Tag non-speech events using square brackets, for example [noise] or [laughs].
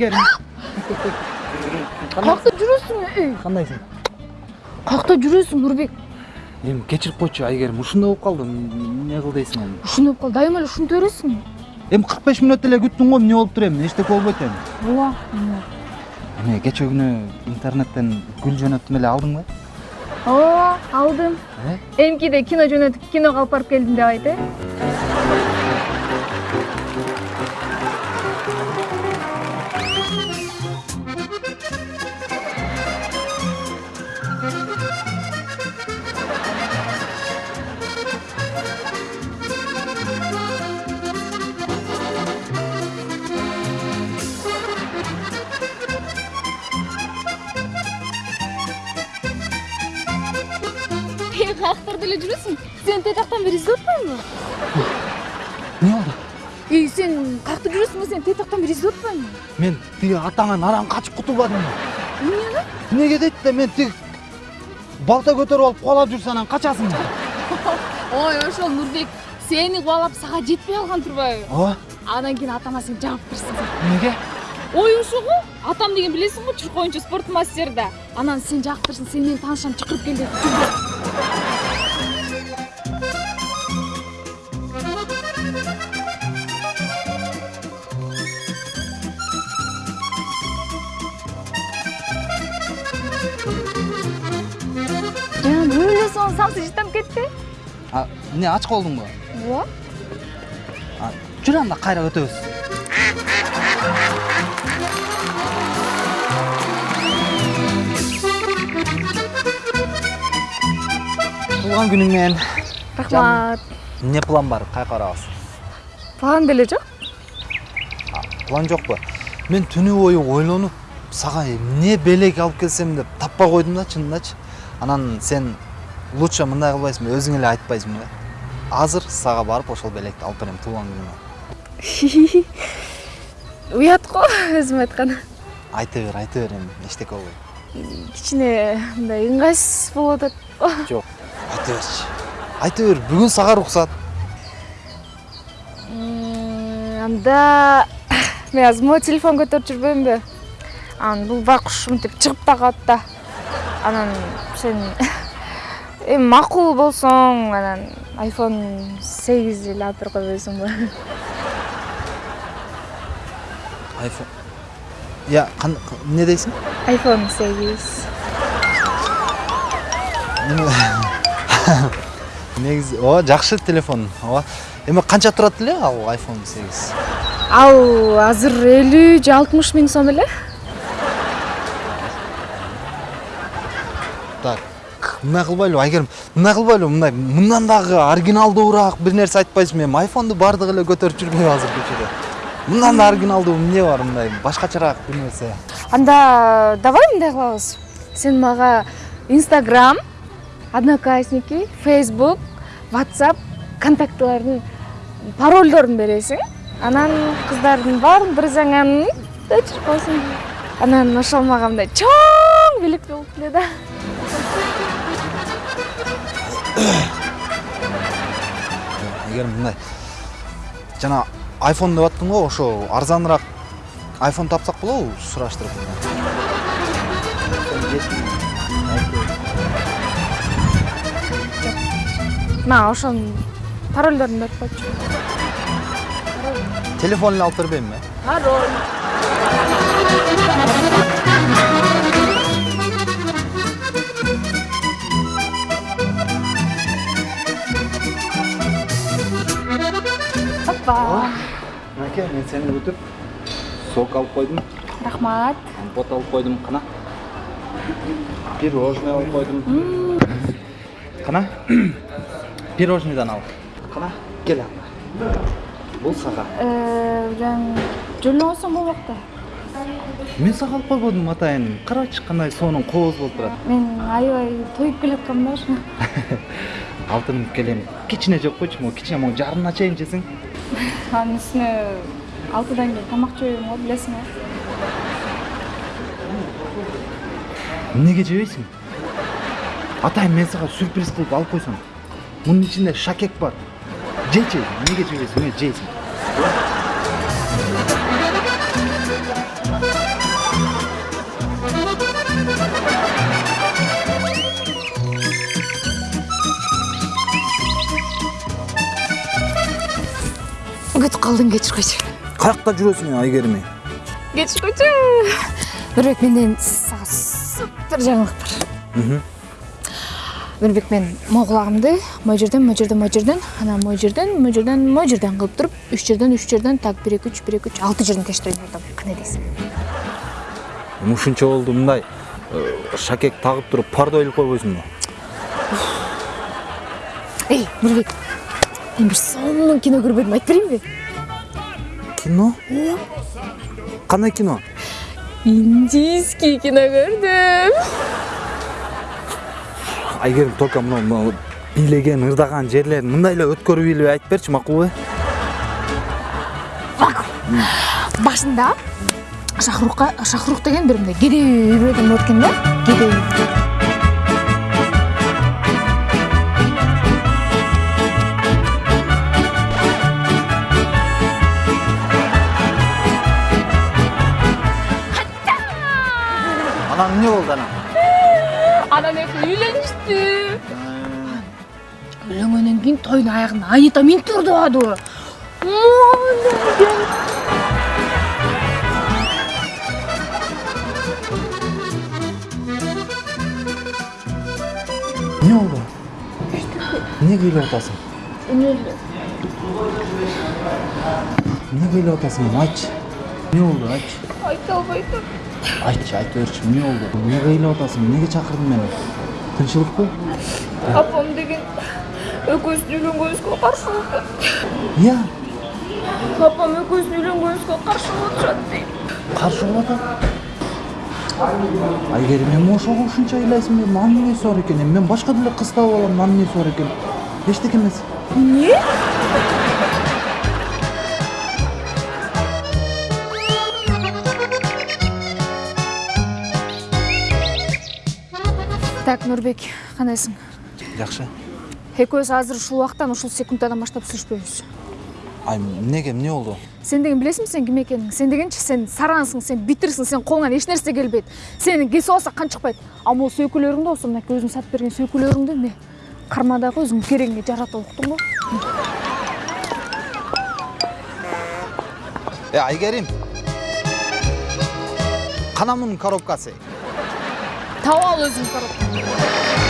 айгерим каякта жүрөсүң эй кандайсың каякта жүрөсүң нурбек эми кечирип койчу айгерим ушундай болуп калды эмне кыл дейсиң эми ушундай болуп калды дайыма эле ушинте бересиң эми кырк беш мүнөт эле күттүң го эмне болуптур эми эчтеке болбойт эми ооба эме кечээ күнү интернеттен гүл жөнөттүм эле алдыңбы ооба алдым эмкиде кино жөнөтүп киного алып барып келдим деп айт э каяктарда эле жүрөсүң сени тетактан бери издеп атпаймынбы эмне болду эй сен каякта жүрөсүң сени тетактан бери издеп атпаймынбы мен тиги атаңан араң качып кутулбадымбы эмнени эмнеге дейт да мен тиги балта көтөрүп алып кубалап жүрсө анан качасыңбы ой ошол нурбек сени кубалап сага жетпей калган турбайбы ооба анан кийин атама сен жаап берсиң эмнеге ой ошо го атам деген билесиң го чурк спорт мастер да анан сен жактырсың сен менин таанышам чакырып кел деп бөлө эле соң самсы жыттанып кетти а эмне ач калдыңбы ооба А, жүр анда кайра өтөбүз туулган күнүң менен рахмат эмне план бар каяка барабыз план деле жок план жокпу мен түнү бою ойлонуп сага эмне белек алып келсем деп таппай койдум да чынындачы анан сен лучше мындай кылбайсыңбы өзүң эле айтпайсыңбы азыр сага барып ошол белекти алып берем туулган күнүмө [laughs] уят го өзүм айтканы айта бер айта бер эми эчтеке болбойт кичине мындай ыңгайсыз болуп атат? [laughs] Жок айта берчи. Айта бер бүгүн сага уруксат анда [coughs] мен азыр могу телефон көтөрүп жүрбөймүнбү анан бул байкуш мынтип чыгып да калат да. Анан сен эми макул болсоң анан айфон сегиз эле алып берип койбойсуңбу айфон я эмне дейсиң? айфон сегиз. [laughs] Негизи ооба жакшы телефон. Ооба эми канча турат эле ал айфон сегиз? Ал азыр элүү же алтымыш миң сом эле мындай кылбайлыбы айгерим мындай кылбайлыбы мындай мындан дагы оригиналдуураак бир нерсе айтпайсыңбы эми айфонду баардыгы эле көтөрүп жүрбөйбү азыр көчөдө мындан да оригиналдуу эмне бар мындай? Башкачараак бир нерсе анда давай мындай кылабыз сен мага инстаграм одноклассники фейсбук whatsapp контактылардын парольдорун бересиң анан кыздардын баарын бир жаңанын өчүрүп коесуң анан ошол мага мындай чоң белек болуп эле да айгерим мындай жана айфон деп аттың го ошо арзаныраак айфон тапсак болобу сураштырып мага ошонун парольдорун берип койчу телефон эле алып бербеймби пароль мынакей мен сени күтүп сок алып койдум рахмат. Компот алып койдум кана пирожный алып койдум кана [coughs] пирожныйдан ал. Кана кел анда бул сага жөлөңөсөң болмок да мен сага алып койбодум атайын карачы кандай сонун кооз болуп турат мен аябай тоюп келаткам да. Ошо [laughs] алтыным келем кичине жеп койчу могу кичине могу жарымына чейин жесең. Анын үстүнө алтыдан кийин тамак жебейм го билесиң го эмнеге жебейсиң атайын мен сага сюрприз кылып алып койсом мунун ичинде шакек бар жечи эмнеге жебейсиң эмне жейсиң кетип калдың кечир койчу каякта жүрөсүң айгерим эй кечир койчу нурбек менден сага супер жаңылык бар. Нурбек мен могул кулагымды могу жерден могу жерден могу жерден анан могу жерден могу жерден могу жерден кылып туруп үч жерден үч жерден так бир эки үч бир эки үч алты жерден тештирip жатам кандай дейсиң ушунча болду мындай шакек тагып туруп парда ойлоп койбойсуңбу эй нурбек мен бир сонун кино көрбөдүм айтып берейинби кино? Кандай кино. Индийский кино көрдүм айгерим только мына мына бийлеген ырдаган жерлерин мындай эле өткөрүп эле айтып берчи макулбу башында шахрукка шахрух деген бир мындай кедей үй бүлөдөн болот экен да кедей. Үй. анан эмне болду анан анан экөө үйлөнүштү үйлөнгөндөн кийин тойдун аягында анита минтип ырдабадыбы эмне болду эмне ыйлап атасың эмне ыйлап атасың айтчы эмне болду айтчы айта албай айтчы айта берчи эмне болду? Эмнеге ыйлап атасың эмнеге чакырдың мени? Тынччылыкпы апам деген экөөбүздүн үйлөнгөнүбүзгө каршы болуп атат. Ыя апам экөөбүздүн үйлөнгөнүбүзгө каршы болуп атышат дейт каршы болуп атат. Айгерим эми ошого ушунча ыйлайсың эми анын эмнеси бар экен? Эми мен башка деле кыз таап алам анын эмнеси бар экен? Эчтеке эмес. Эмне так нурбек кандайсың жакшы экөөбүз азыр ушул убактан ушул секундтан баштап сүйлөшпөйбүз ай эмнеге эмне болду сен деген билесиңби сен ким экениңди сен дегенчи сен сарансың сен битирсиң сенин колуңан эч нерсе келбейт сени кесип алса канчыкпайт а могу сөйкөлөрүңдү болсо мынакей өзүң сатып берген сөйкөлөрүңдү эмне кармадагы өзүңдүн керегиңе жаратып уктуңбу э айгерим кана мунун коробкасы. Таап ал өзүң коробкаңды